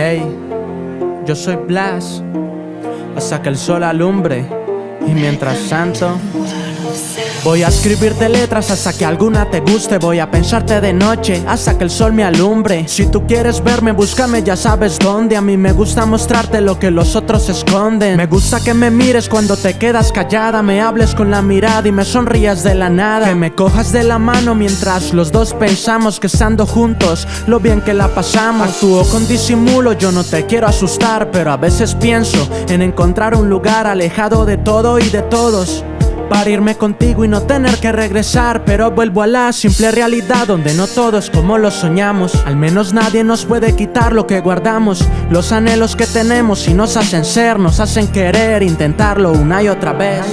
Ey, yo soy Blas, hasta que el sol alumbre y mientras tanto Voy a escribirte letras hasta que alguna te guste. Voy a pensarte de noche hasta que el sol me alumbre. Si tú quieres verme, búscame, ya sabes dónde. A mí me gusta mostrarte lo que los otros esconden. Me gusta que me mires cuando te quedas callada. Me hables con la mirada y me sonrías de la nada. Que me cojas de la mano mientras los dos pensamos que estando juntos Lo bien que la pasamos. Actúo con disimulo, yo no te quiero asustar Pero a veces pienso en encontrar un lugar alejado de todo y de todos para irme contigo y no tener que regresar. Pero vuelvo a la simple realidad donde no todo es como lo soñamos. Al menos nadie nos puede quitar lo que guardamos. Los anhelos que tenemos y nos hacen ser, nos hacen querer Intentarlo una y otra vez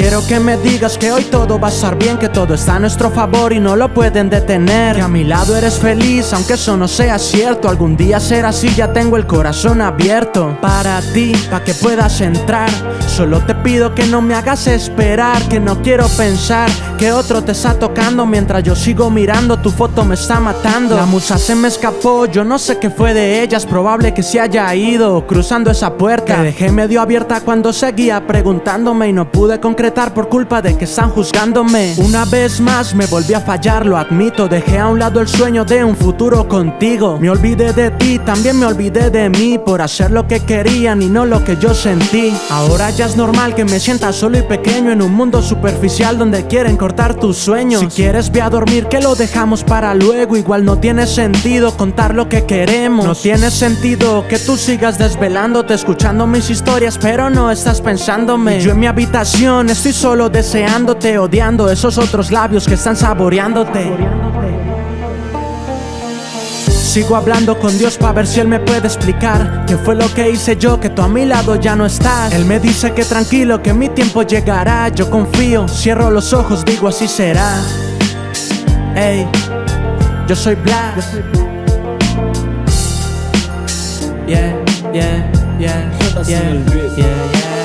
Quiero que me digas que hoy todo va a estar bien Que todo está a nuestro favor y no lo pueden detener. Que a mi lado eres feliz aunque eso no sea cierto. Algún día será así, ya tengo el corazón abierto Para ti, para que puedas entrar. Solo te pido que no me hagas esperar Que no quiero pensar que otro te está tocando. Mientras yo sigo mirando, tu foto me está matando. La musa se me escapó, yo no sé qué fue de ella. Es probable que se haya ido cruzando esa puerta. Que dejé medio abierta cuando seguía preguntándome Y no pude concretar por culpa de que están juzgándome. Una vez más me volví a fallar, lo admito. Dejé a un lado el sueño de un futuro contigo. Me olvidé de ti, también me olvidé de mí Por hacer lo que querían y no lo que yo sentí. Ahora ya es normal que me sienta solo y pequeño En un mundo superficial donde quieren cortar tus sueños. Si quieres ve a dormir que lo dejamos para luego. Igual no tiene sentido contar lo que queremos. No tiene sentido que tú sigas desvelándote Escuchando mis historias pero no estás pensándome. Yo en mi habitación Estoy solo deseándote, odiando esos otros labios que están saboreándote. Sigo hablando con Dios para ver si Él me puede explicar qué fue lo que hice yo, que tú a mi lado ya no estás. Él me dice que tranquilo, que mi tiempo llegará. Yo confío, cierro los ojos, digo así será. Ey, yo soy Black. Yeah, yeah, yeah, yeah, yeah.